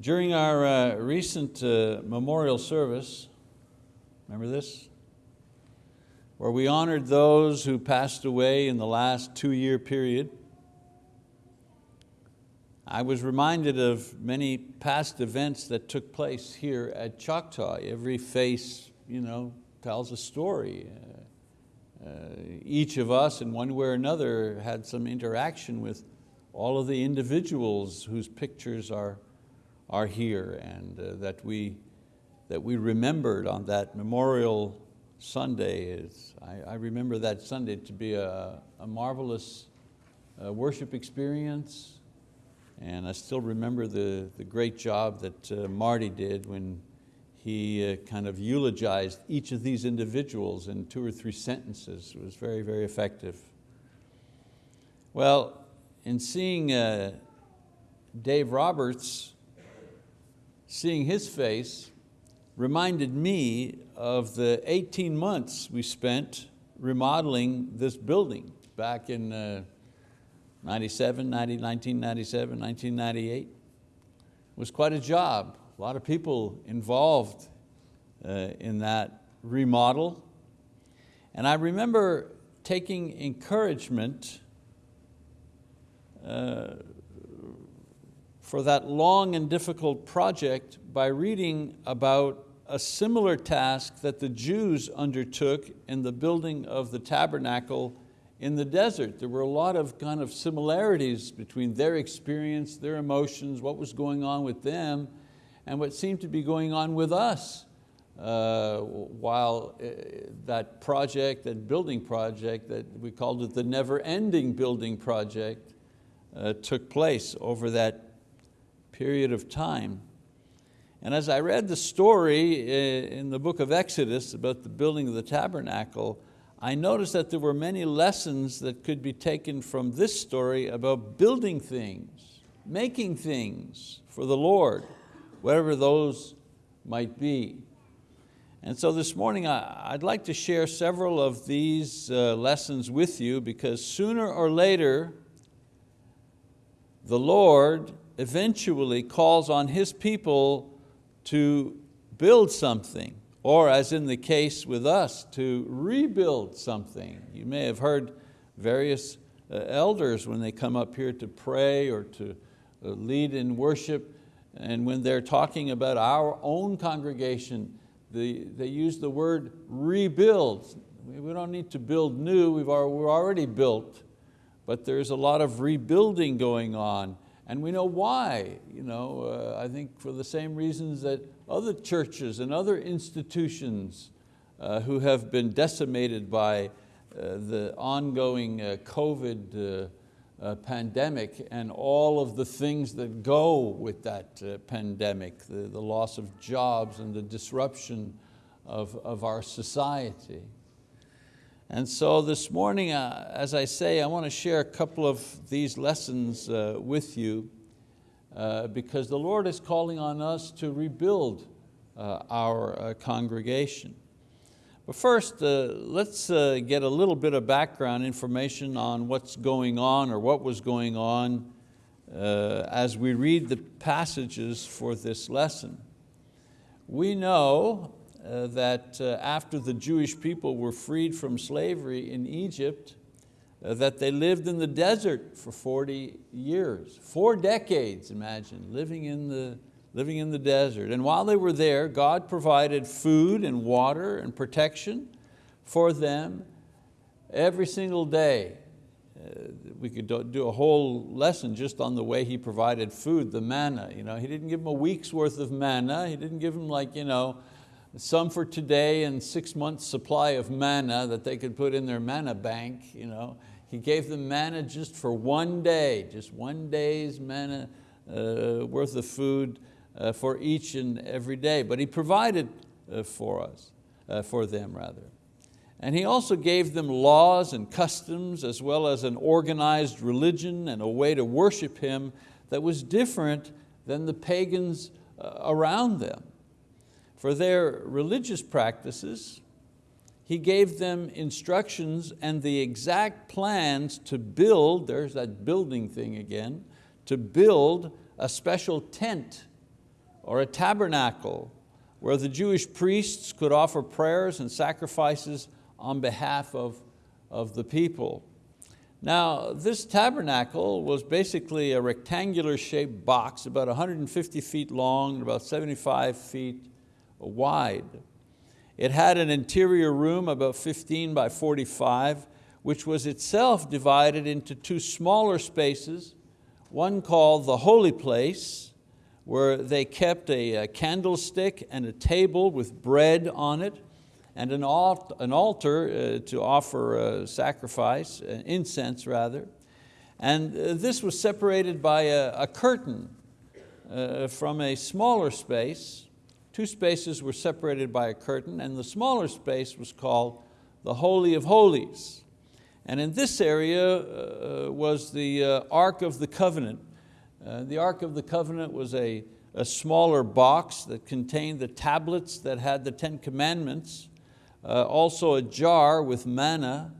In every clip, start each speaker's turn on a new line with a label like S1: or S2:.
S1: During our uh, recent uh, memorial service, remember this? Where we honored those who passed away in the last two year period. I was reminded of many past events that took place here at Choctaw. Every face you know, tells a story. Uh, uh, each of us in one way or another had some interaction with all of the individuals whose pictures are are here and uh, that, we, that we remembered on that Memorial Sunday. Is, I, I remember that Sunday to be a, a marvelous uh, worship experience and I still remember the, the great job that uh, Marty did when he uh, kind of eulogized each of these individuals in two or three sentences. It was very, very effective. Well, in seeing uh, Dave Roberts seeing his face reminded me of the 18 months we spent remodeling this building back in uh, 97, 90, 1997, 1998. It was quite a job. A lot of people involved uh, in that remodel. And I remember taking encouragement uh, for that long and difficult project by reading about a similar task that the Jews undertook in the building of the tabernacle in the desert. There were a lot of kind of similarities between their experience, their emotions, what was going on with them, and what seemed to be going on with us. Uh, while uh, that project, that building project, that we called it the never-ending building project, uh, took place over that period of time. And as I read the story eh, in the book of Exodus about the building of the tabernacle, I noticed that there were many lessons that could be taken from this story about building things, making things for the Lord, whatever those might be. And so this morning I'd like to share several of these uh, lessons with you because sooner or later the Lord eventually calls on His people to build something, or as in the case with us, to rebuild something. You may have heard various uh, elders when they come up here to pray or to uh, lead in worship, and when they're talking about our own congregation, they, use the word rebuild. We don't need to build new, we've we're already built, but there's a lot of rebuilding going on and we know why, you know, uh, I think for the same reasons that other churches and other institutions uh, who have been decimated by uh, the ongoing uh, COVID uh, uh, pandemic and all of the things that go with that pandemic, the, the loss of jobs and the disruption of, of our society. And so this morning, uh, as I say, I want to share a couple of these lessons uh, with you uh, because the Lord is calling on us to rebuild uh, our uh, congregation. But first, uh, let's get a little bit of background information on what's going on or what was going on as we read the passages for this lesson. We know uh, that uh, after the Jewish people were freed from slavery in Egypt, uh, that they lived in the desert for 40 years, four decades, imagine, living in, the, living in the desert. And while they were there, God provided food and water and protection for them every single day. Uh, we could do a whole lesson just on the way He provided food, the manna. You know, he didn't give them a week's worth of manna. He didn't give them like, you know, some for today and six months supply of manna that they could put in their manna bank. You know. He gave them manna just for one day, just one day's manna uh, worth of food uh, for each and every day. But He provided uh, for us, uh, for them rather. And He also gave them laws and customs as well as an organized religion and a way to worship Him that was different than the pagans uh, around them for their religious practices, he gave them instructions and the exact plans to build, there's that building thing again, to build a special tent or a tabernacle where the Jewish priests could offer prayers and sacrifices on behalf of, of the people. Now, this tabernacle was basically a rectangular shaped box about 150 feet long and about 75 feet wide. It had an interior room about 15 by 45, which was itself divided into two smaller spaces, one called the holy place, where they kept a, a candlestick and a table with bread on it, and an, alt, an altar uh, to offer a sacrifice, uh, incense rather. And uh, this was separated by a, a curtain uh, from a smaller space. Two spaces were separated by a curtain and the smaller space was called the Holy of Holies. And in this area uh, was the uh, Ark of the Covenant. the Ark of the Covenant was a, a smaller box that contained the tablets that had the Ten Commandments uh, also a jar with manna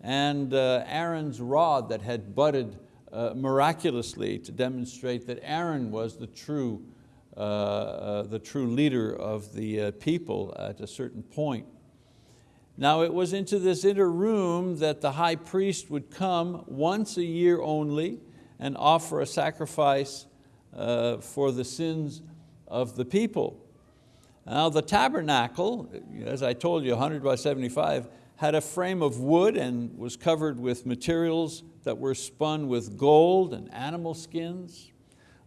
S1: and uh, Aaron's rod that had budded uh, miraculously to demonstrate that Aaron was the true, uh, uh, Uh, uh, the true leader of the uh, people at a certain point. Now it was into this inner room that the high priest would come once a year only and offer a sacrifice uh, for the sins of the people. Now the tabernacle, as I told you, 100 by 75, had a frame of wood and was covered with materials that were spun with gold and animal skins.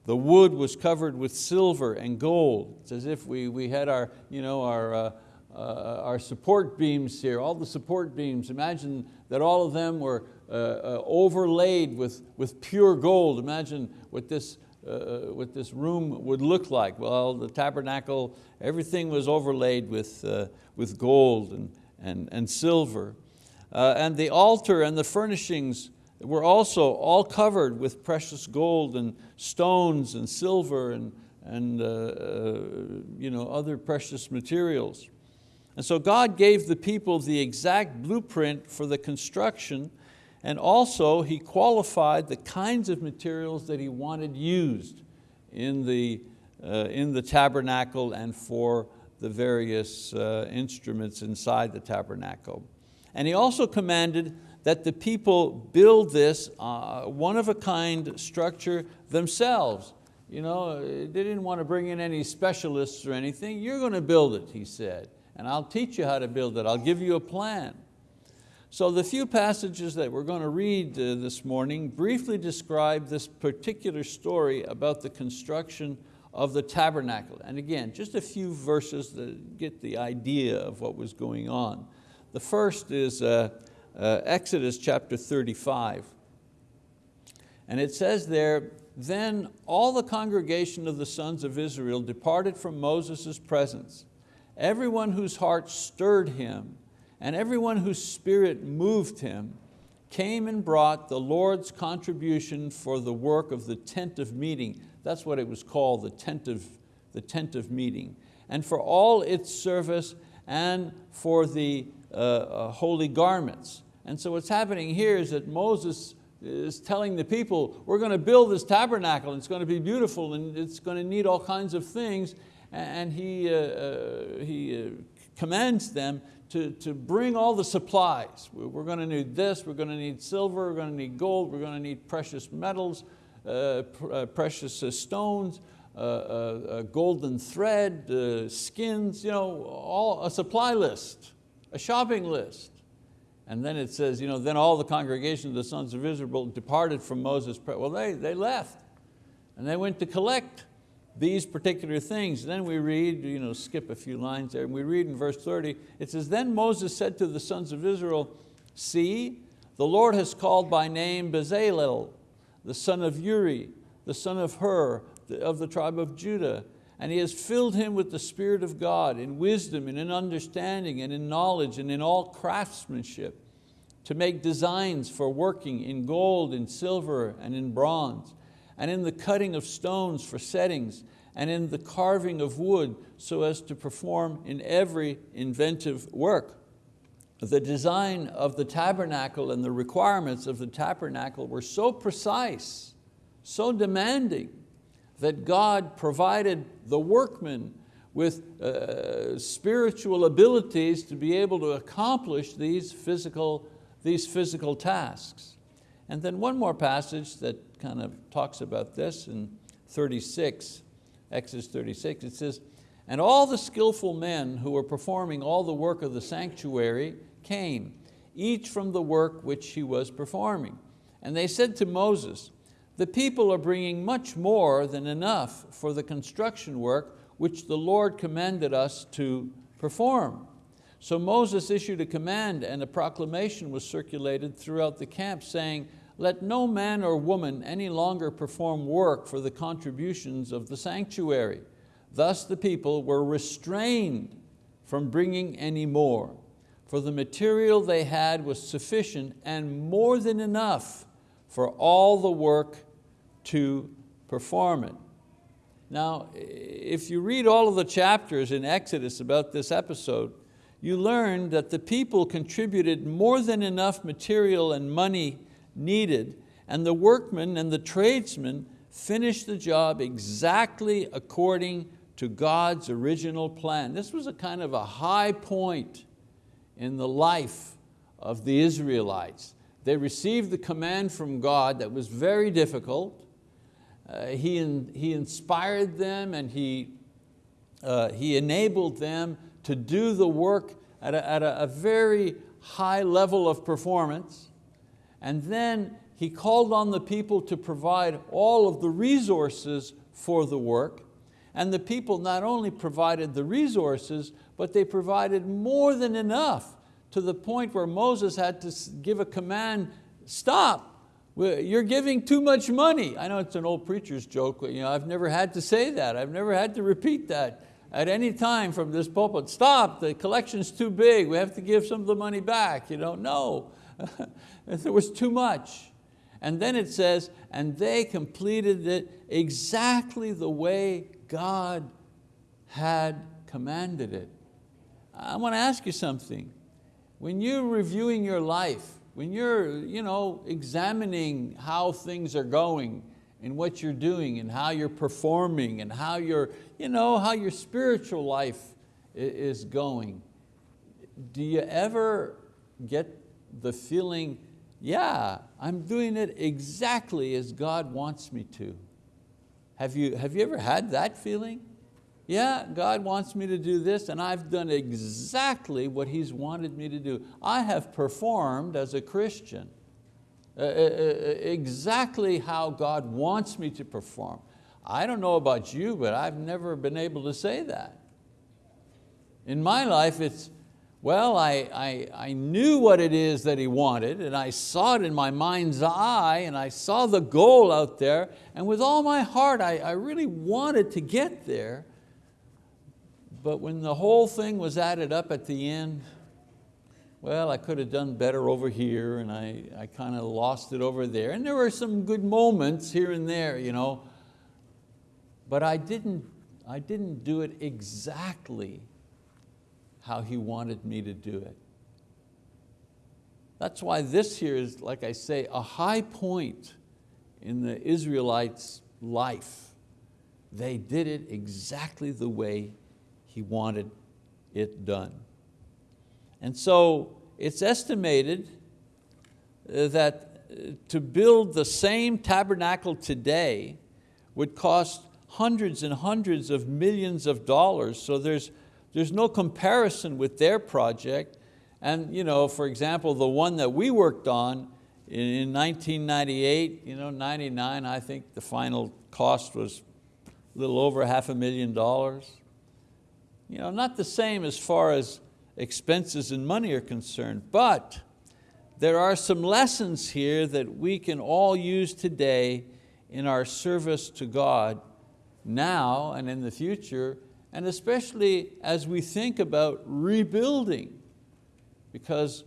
S1: The wood was covered with silver and gold. It's as if we, we had our, you know, our, uh, uh, our support beams here, all the support beams. Imagine that all of them were uh, uh overlaid with, with pure gold. Imagine what this uh, what this room would look like. Well, the tabernacle, everything was overlaid with, uh, with gold and, and, and silver. Uh, and the altar and the furnishings were also all covered with precious gold and stones and silver and, and uh, uh, you know, other precious materials. And so God gave the people the exact blueprint for the construction and also he qualified the kinds of materials that he wanted used in the, uh, in the tabernacle and for the various uh, instruments inside the tabernacle. And he also commanded that the people build this uh, one-of-a-kind structure themselves. You know, they didn't want to bring in any specialists or anything. You're going to build it, he said, and I'll teach you how to build it. I'll give you a plan. So the few passages that we're going to read uh, this morning briefly describe this particular story about the construction of the tabernacle. And again, just a few verses to get the idea of what was going on. The first is uh, uh, Exodus chapter 35. And it says there, then all the congregation of the sons of Israel departed from Moses' presence, everyone whose heart stirred him and everyone whose spirit moved him came and brought the Lord's contribution for the work of the tent of meeting. That's what it was called, the tent of, the tent of meeting. And for all its service and for the uh, uh, holy garments. And so what's happening here is that Moses is telling the people, we're going to build this tabernacle, it's going to be beautiful and it's going to need all kinds of things. And he, uh, uh he uh, commands them to, to bring all the supplies. We're going to need this, we're going to need silver, we're going to need gold, we're going to need precious metals, uh, pr uh, precious stones, golden thread, skins, you know, all, a supply list, a shopping list. And then it says, you know, then all the congregation of the sons of Israel departed from Moses. Well, they, they left and they went to collect these particular things. Then we read, you know, skip a few lines there, and we read in verse 30, it says, then Moses said to the sons of Israel, see, the Lord has called by name Bezalel, the son of Uri, the son of Hur, of the tribe of Judah, and he has filled him with the Spirit of God in wisdom and in understanding and in knowledge and in all craftsmanship to make designs for working in gold, in silver, and in bronze and in the cutting of stones for settings, and in the carving of wood so as to perform in every inventive work. The design of the tabernacle and the requirements of the tabernacle were so precise, so demanding, that God provided the workmen with uh, spiritual abilities to be able to accomplish these physical, these physical tasks. And then one more passage that kind of talks about this in 36, Exodus 36, it says, and all the skillful men who were performing all the work of the sanctuary came, each from the work which he was performing. And they said to Moses, the people are bringing much more than enough for the construction work which the Lord commanded us to perform. So Moses issued a command and a proclamation was circulated throughout the camp saying, let no man or woman any longer perform work for the contributions of the sanctuary. Thus the people were restrained from bringing any more, for the material they had was sufficient and more than enough for all the work to perform it. Now, if you read all of the chapters in Exodus about this episode, you learn that the people contributed more than enough material and money needed, and the workmen and the tradesmen finished the job exactly according to God's original plan. This was a kind of a high point in the life of the Israelites. They received the command from God that was very difficult, he, in, he inspired them and he, uh, he enabled them to do the work at, a, at a, a very high level of performance. And then he called on the people to provide all of the resources for the work. And the people not only provided the resources, but they provided more than enough to the point where Moses had to give a command, stop, you're giving too much money. I know it's an old preacher's joke. but You know, I've never had to say that. I've never had to repeat that at any time from this pulpit. Stop, the collection's too big. We have to give some of the money back. You know, no, there was too much. And then it says, and they completed it exactly the way God had commanded it. I want to ask you something. When you're reviewing your life, when you're you know, examining how things are going and what you're doing and how you're performing and how, you you know, how your spiritual life is going, do you ever get the feeling, yeah, I'm doing it exactly as God wants me to? Have you, have you ever had that feeling? Yeah, God wants me to do this and I've done exactly what He's wanted me to do. I have performed as a Christian uh, uh, uh, exactly how God wants me to perform. I don't know about you, but I've never been able to say that. In my life, it's, well, I, I, I knew what it is that He wanted and I saw it in my mind's eye and I saw the goal out there and with all my heart, I, I really wanted to get there, but when the whole thing was added up at the end, well, I could have done better over here and I, I kind of lost it over there. And there were some good moments here and there, you know, but I didn't, I didn't do it exactly how He wanted me to do it. That's why this here is, like I say, a high point in the Israelites' life. They did it exactly the way he wanted it done. And so it's estimated uh, that uh, to build the same tabernacle today would cost hundreds and hundreds of millions of dollars. So there's, there's no comparison with their project. And you know, for example, the one that we worked on in 1998, you know, 99, I think the final cost was a little over half a million dollars. You know, not the same as far as expenses and money are concerned, but there are some lessons here that we can all use today in our service to God now and in the future, and especially as we think about rebuilding, because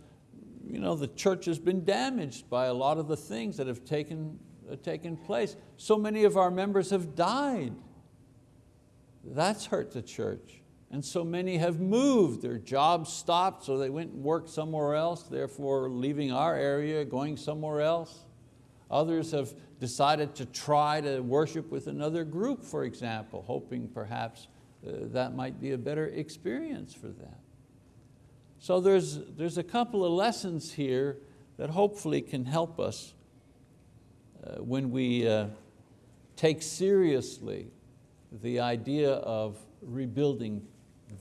S1: you know, the church has been damaged by a lot of the things that have taken, uh, taken place. So many of our members have died. That's hurt the church. And so many have moved, their jobs stopped, so they went and worked somewhere else, therefore leaving our area, going somewhere else. Others have decided to try to worship with another group, for example, hoping perhaps uh, that might be a better experience for them. So there's, there's a couple of lessons here that hopefully can help us uh, when we uh, take seriously the idea of rebuilding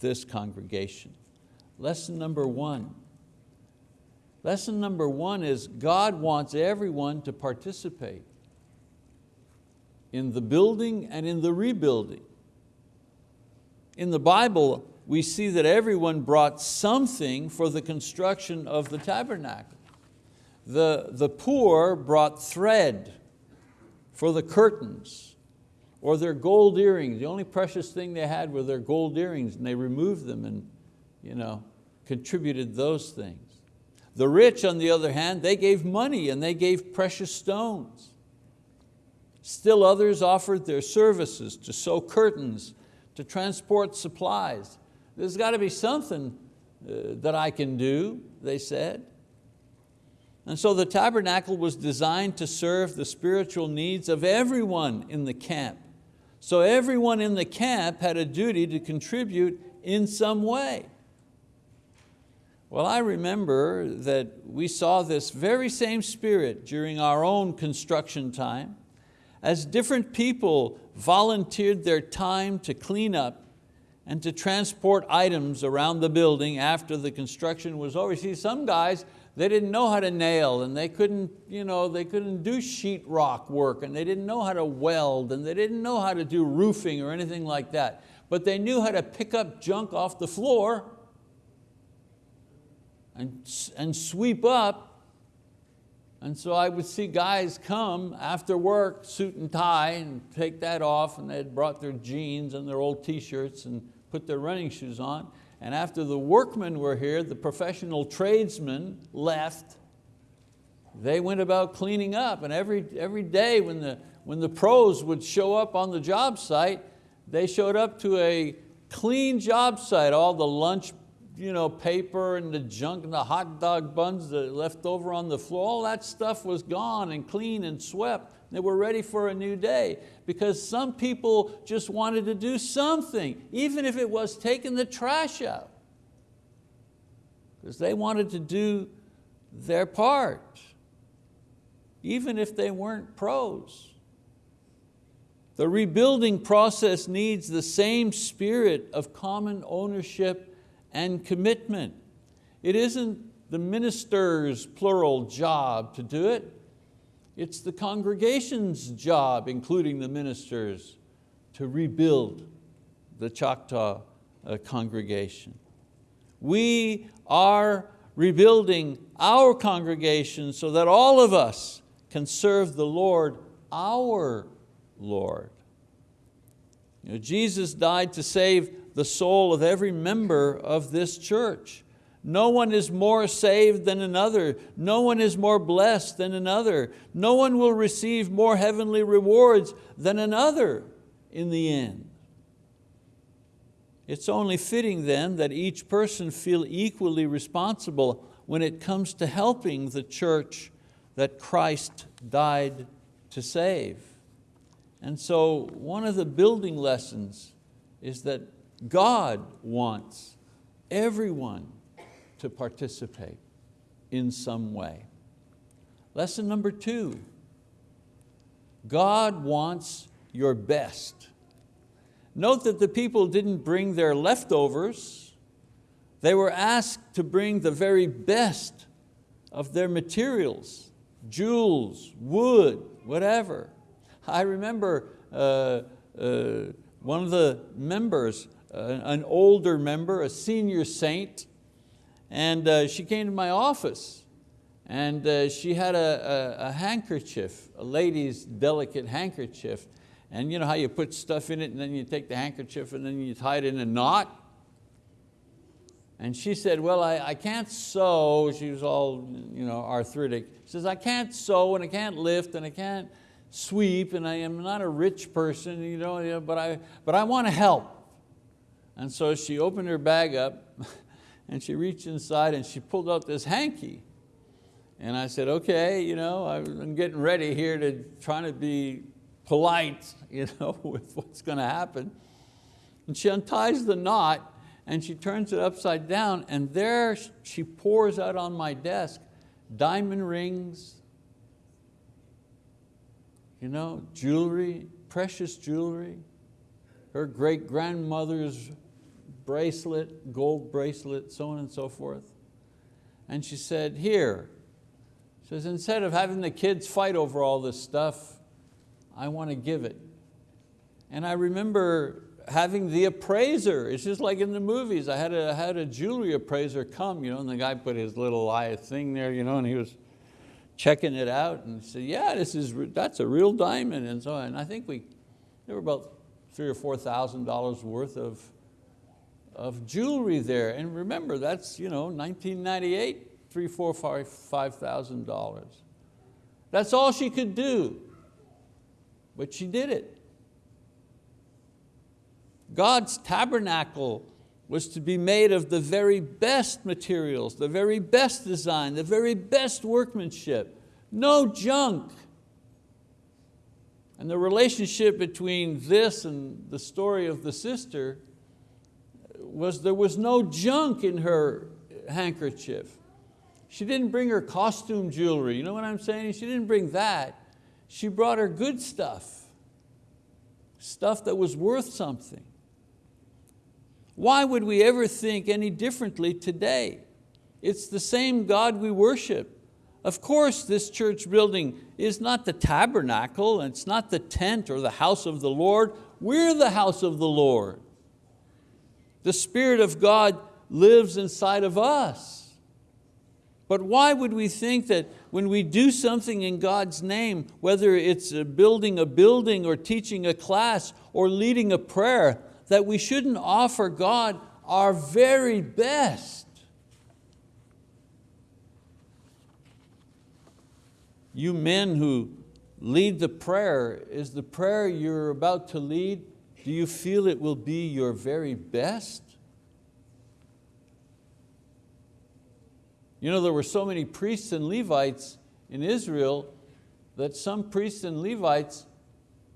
S1: this congregation. Lesson number one. Lesson number one is God wants everyone to participate in the building and in the rebuilding. In the Bible, we see that everyone brought something for the construction of the tabernacle. The, the poor brought thread for the curtains or their gold earrings. The only precious thing they had were their gold earrings and they removed them and you know, contributed those things. The rich, on the other hand, they gave money and they gave precious stones. Still others offered their services to sew curtains, to transport supplies. There's got to be something uh, that I can do, they said. And so the tabernacle was designed to serve the spiritual needs of everyone in the camp. So everyone in the camp had a duty to contribute in some way. Well, I remember that we saw this very same spirit during our own construction time as different people volunteered their time to clean up and to transport items around the building after the construction was over. See, some guys they didn't know how to nail and they couldn't, you know, they couldn't do sheetrock work and they didn't know how to weld and they didn't know how to do roofing or anything like that. But they knew how to pick up junk off the floor and, and sweep up. And so I would see guys come after work, suit and tie, and take that off, and they'd brought their jeans and their old t-shirts and put their running shoes on, and after the workmen were here, the professional tradesmen left, they went about cleaning up. And every, every day when the, when the pros would show up on the job site, they showed up to a clean job site, all the lunch you know, paper and the junk and the hot dog buns that left over on the floor, all that stuff was gone and clean and swept. They were ready for a new day because some people just wanted to do something, even if it was taking the trash out. Because they wanted to do their part, even if they weren't pros. The rebuilding process needs the same spirit of common ownership and commitment. It isn't the minister's plural job to do it. It's the congregation's job, including the ministers, to rebuild the Choctaw uh, congregation. We are rebuilding our congregation so that all of us can serve the Lord, our Lord. You know, Jesus died to save the soul of every member of this church. No one is more saved than another. No one is more blessed than another. No one will receive more heavenly rewards than another in the end. It's only fitting then that each person feel equally responsible when it comes to helping the church that Christ died to save. And so one of the building lessons is that God wants everyone to participate in some way. Lesson number two, God wants your best. Note that the people didn't bring their leftovers. They were asked to bring the very best of their materials, jewels, wood, whatever. I remember uh, uh, one of the members, an older member, a senior saint, and uh, she came to my office and uh, she had a, a, a, handkerchief, a lady's delicate handkerchief. And you know how you put stuff in it and then you take the handkerchief and then you tie it in a knot? And she said, well, I, I can't sew. She was all you know, arthritic. She says, I can't sew and I can't lift and I can't sweep and I am not a rich person, you know, but, I, but I want to help. And so she opened her bag up and she reached inside and she pulled out this hanky. And I said, okay, you know, I'm getting ready here to trying to be polite you know, with what's going to happen. And she unties the knot and she turns it upside down and there she pours out on my desk diamond rings, you know, jewelry, precious jewelry, her great grandmother's bracelet, gold bracelet, so on and so forth. And she said, here, she says, instead of having the kids fight over all this stuff, I want to give it. And I remember having the appraiser, it's just like in the movies. I had a, had a jewelry appraiser come, you know, and the guy put his little eye thing there, you know, and he was checking it out and said, yeah, this is, that's a real diamond and so on. And I think we, there were about three or four thousand dollars worth of, of jewelry there. And remember, that's you know, 1998, three, four, five, five thousand dollars. That's all she could do, but she did it. God's tabernacle was to be made of the very best materials, the very best design, the very best workmanship, no junk. And the relationship between this and the story of the sister was there was no junk in her handkerchief. She didn't bring her costume jewelry, you know what I'm saying? She didn't bring that. She brought her good stuff, stuff that was worth something. Why would we ever think any differently today? It's the same God we worship. Of course, this church building is not the tabernacle, it's not the tent or the house of the Lord. We're the house of the Lord. The Spirit of God lives inside of us. But why would we think that when we do something in God's name, whether it's building a building or teaching a class or leading a prayer, that we shouldn't offer God our very best. You men who lead the prayer, is the prayer you're about to lead, do you feel it will be your very best? You know, there were so many priests and Levites in Israel that some priests and Levites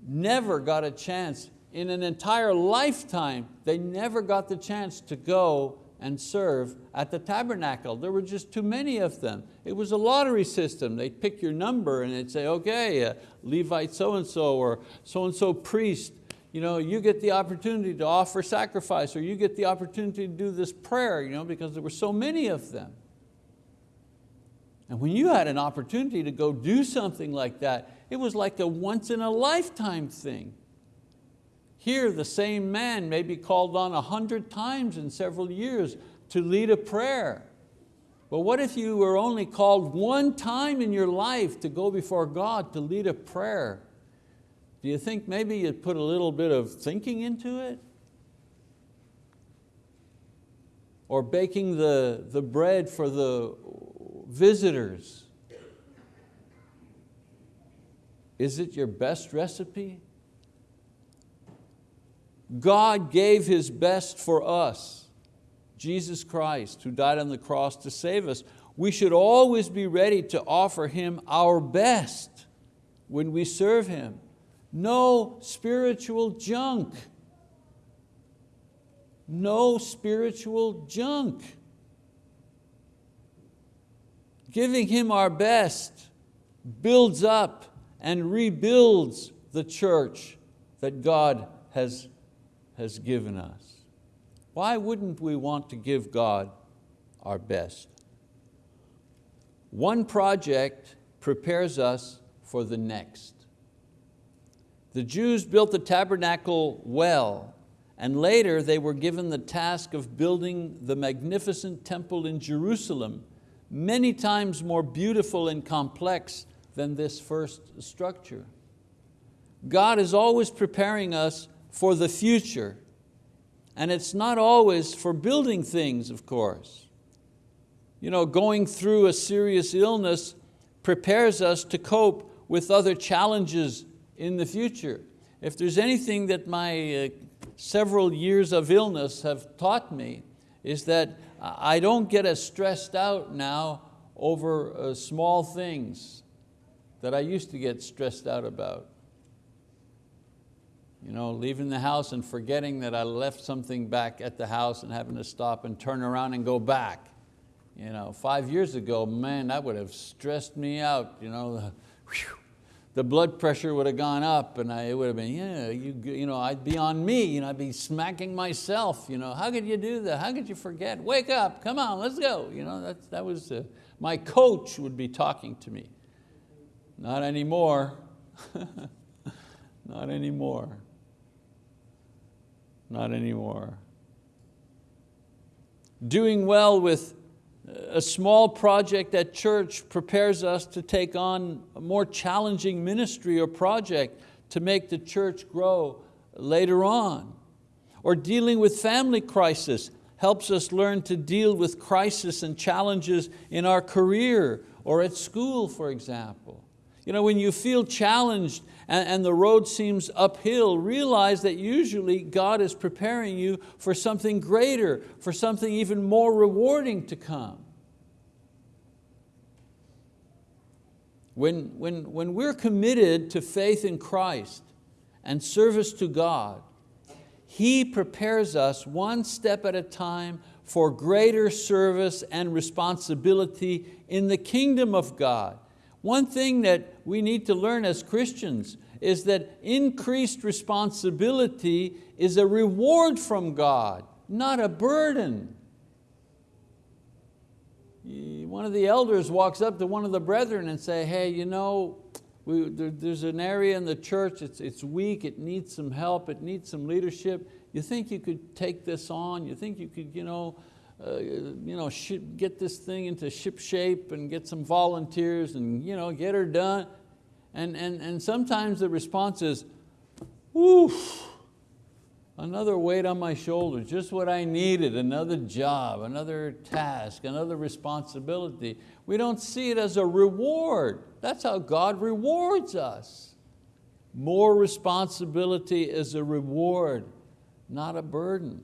S1: never got a chance in an entire lifetime, they never got the chance to go and serve at the tabernacle. There were just too many of them. It was a lottery system. They'd pick your number and they'd say, okay, uh, Levite so-and-so or so-and-so priest, you, know, you get the opportunity to offer sacrifice or you get the opportunity to do this prayer you know, because there were so many of them. And when you had an opportunity to go do something like that, it was like a once in a lifetime thing. Here the same man may be called on a hundred times in several years to lead a prayer. But what if you were only called one time in your life to go before God to lead a prayer? Do you think maybe you'd put a little bit of thinking into it? Or baking the, the bread for the visitors? Is it your best recipe? God gave His best for us, Jesus Christ, who died on the cross to save us. We should always be ready to offer Him our best when we serve Him. No spiritual junk. No spiritual junk. Giving Him our best builds up and rebuilds the church that God has has given us. Why wouldn't we want to give God our best? One project prepares us for the next. The Jews built the tabernacle well, and later they were given the task of building the magnificent temple in Jerusalem, many times more beautiful and complex than this first structure. God is always preparing us for the future. And it's not always for building things, of course. You know, going through a serious illness prepares us to cope with other challenges in the future. If there's anything that my uh, several years of illness have taught me, is that I don't get as stressed out now over uh, small things that I used to get stressed out about. You know, leaving the house and forgetting that I left something back at the house and having to stop and turn around and go back. You know, five years ago, man, that would have stressed me out. You know, whew, the blood pressure would have gone up and I, it would have been, yeah, you, you know, I'd be on me, you know, I'd be smacking myself. You know, how could you do that? How could you forget? Wake up, come on, let's go. You know, that, that was, uh, my coach would be talking to me. Not anymore. Not anymore. Not anymore. Doing well with a small project at church prepares us to take on a more challenging ministry or project to make the church grow later on. Or dealing with family crisis helps us learn to deal with crisis and challenges in our career or at school, for example. You know, when you feel challenged and, and the road seems uphill, realize that usually God is preparing you for something greater, for something even more rewarding to come. When, when, when we're committed to faith in Christ and service to God, He prepares us one step at a time for greater service and responsibility in the kingdom of God. One thing that we need to learn as Christians is that increased responsibility is a reward from God, not a burden one of the elders walks up to one of the brethren and say, hey, you know, we, there, there's an area in the church, it's, it's weak, it needs some help, it needs some leadership. You think you could take this on? You think you could you know, uh, you know, get this thing into ship shape and get some volunteers and you know, get her done? And, and, and sometimes the response is, woof, another weight on my shoulders, just what I needed, another job, another task, another responsibility. We don't see it as a reward. That's how God rewards us. More responsibility is a reward, not a burden.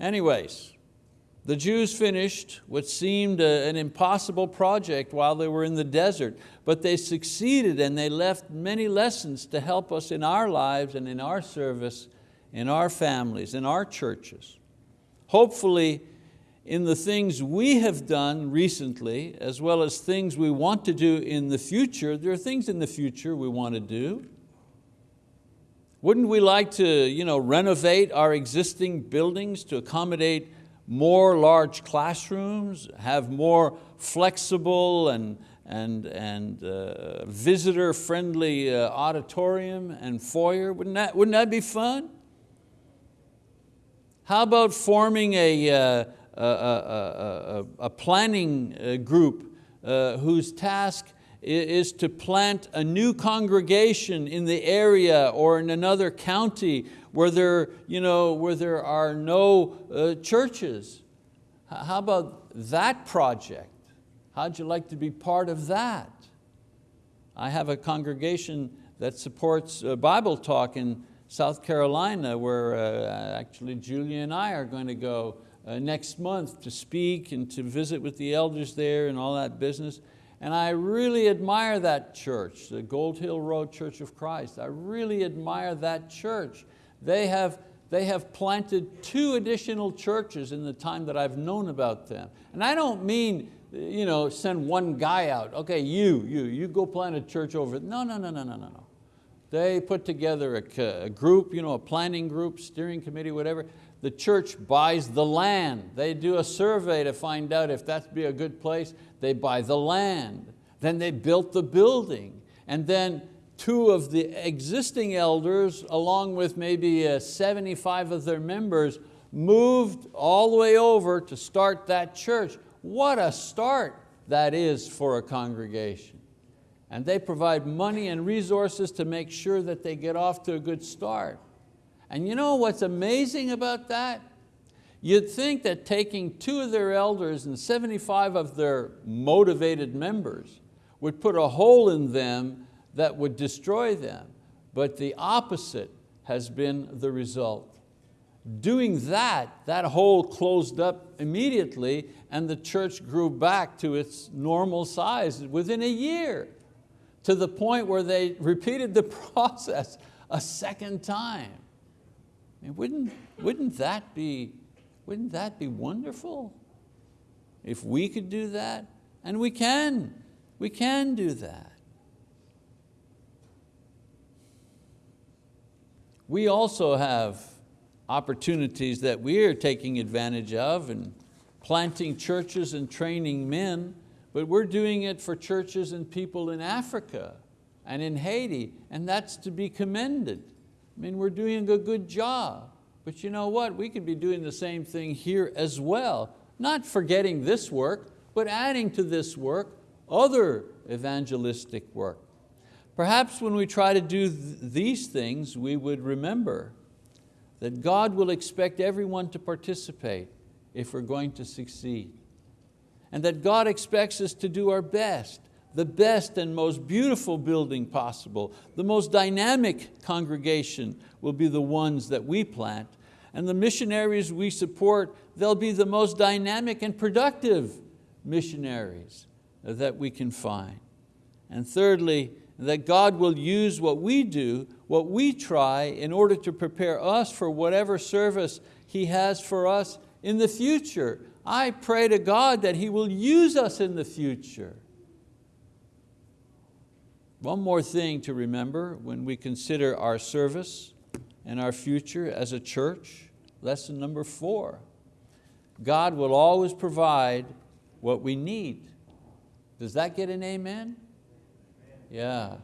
S1: Anyways, the Jews finished what seemed a, an impossible project while they were in the desert, but they succeeded and they left many lessons to help us in our lives and in our service, in our families, in our churches. Hopefully, in the things we have done recently, as well as things we want to do in the future, there are things in the future we want to do. Wouldn't we like to you know, renovate our existing buildings to accommodate more large classrooms, have more flexible and, and, and uh, visitor-friendly uh, auditorium and foyer. Wouldn't that, wouldn't that be fun? How about forming a, uh, a, a, a, planning uh, group uh, whose task is to plant a new congregation in the area or in another county where there, you know, where there are no uh, churches. How about that project? How'd you like to be part of that? I have a congregation that supports uh, Bible talk in South Carolina where uh, actually Julia and I are going to go uh, next month to speak and to visit with the elders there and all that business. And I really admire that church, the Gold Hill Road Church of Christ. I really admire that church. They have, they have planted two additional churches in the time that I've known about them. And I don't mean you know, send one guy out. Okay, you, you, you go plant a church over. No, no, no, no, no, no, no. They put together a, a group, you know, a planning group, steering committee, whatever. The church buys the land. They do a survey to find out if that'd be a good place. They buy the land. Then they built the building. And then two of the existing elders, along with maybe uh, 75 of their members, moved all the way over to start that church. What a start that is for a congregation. And they provide money and resources to make sure that they get off to a good start. And you know what's amazing about that? You'd think that taking two of their elders and 75 of their motivated members would put a hole in them that would destroy them. But the opposite has been the result. Doing that, that hole closed up immediately and the church grew back to its normal size within a year to the point where they repeated the process a second time. I mean, wouldn't, wouldn't, that be, wouldn't that be wonderful? If we could do that, and we can, we can do that. We also have opportunities that we are taking advantage of and planting churches and training men, but we're doing it for churches and people in Africa and in Haiti, and that's to be commended. I mean, we're doing a good job, but you know what? We could be doing the same thing here as well, not forgetting this work, but adding to this work other evangelistic work. Perhaps when we try to do th these things, we would remember that God will expect everyone to participate if we're going to succeed. And that God expects us to do our best, the best and most beautiful building possible, the most dynamic congregation will be the ones that we plant, and the missionaries we support, they'll be the most dynamic and productive missionaries that we can find. And thirdly, that God will use what we do, what we try in order to prepare us for whatever service He has for us in the future. I pray to God that He will use us in the future. One more thing to remember when we consider our service and our future as a church, lesson number four. God will always provide what we need. Does that get an amen? Yeah.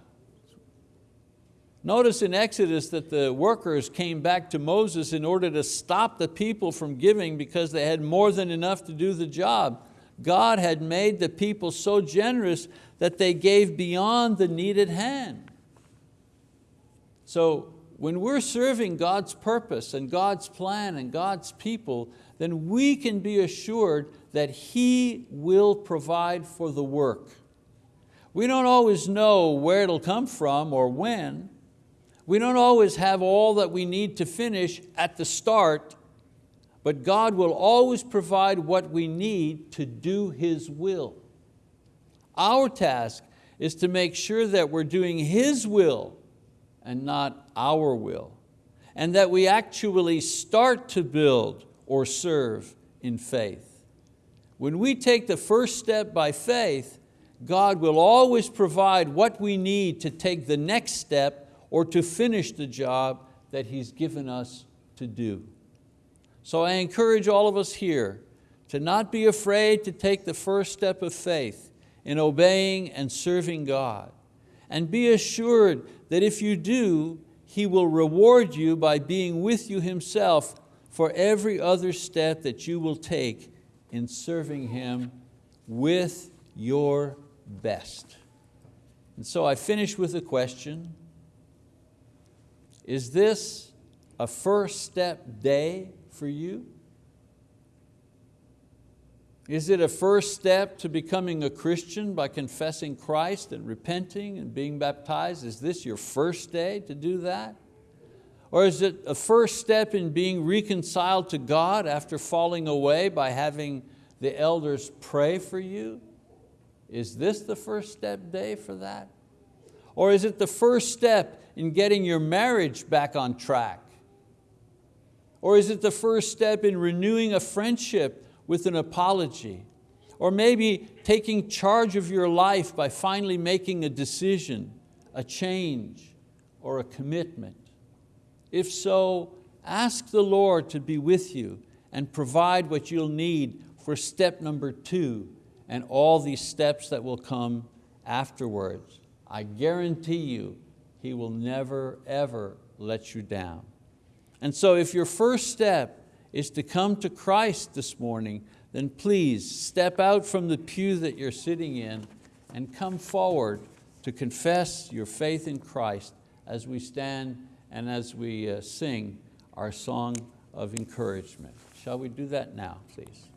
S1: Notice in Exodus that the workers came back to Moses in order to stop the people from giving because they had more than enough to do the job. God had made the people so generous that they gave beyond the needed hand. So when we're serving God's purpose and God's plan and God's people, then we can be assured that He will provide for the work. We don't always know where it'll come from or when, we don't always have all that we need to finish at the start, but God will always provide what we need to do His will. Our task is to make sure that we're doing His will and not our will, and that we actually start to build or serve in faith. When we take the first step by faith, God will always provide what we need to take the next step or to finish the job that He's given us to do. So I encourage all of us here to not be afraid to take the first step of faith in obeying and serving God. And be assured that if you do, He will reward you by being with you Himself for every other step that you will take in serving Him with your best. And so I finish with a question. Is this a first step day for you? Is it a first step to becoming a Christian by confessing Christ and repenting and being baptized? Is this your first day to do that? Or is it a first step in being reconciled to God after falling away by having the elders pray for you? Is this the first step day for that? Or is it the first step in getting your marriage back on track? Or is it the first step in renewing a friendship with an apology? Or maybe taking charge of your life by finally making a decision, a change, or a commitment? If so, ask the Lord to be with you and provide what you'll need for step number two and all these steps that will come afterwards. I guarantee you, He will never, ever let you down. And so if your first step is to come to Christ this morning, then please step out from the pew that you're sitting in and come forward to confess your faith in Christ as we stand and as we uh, sing our song of encouragement. Shall we do that now, please?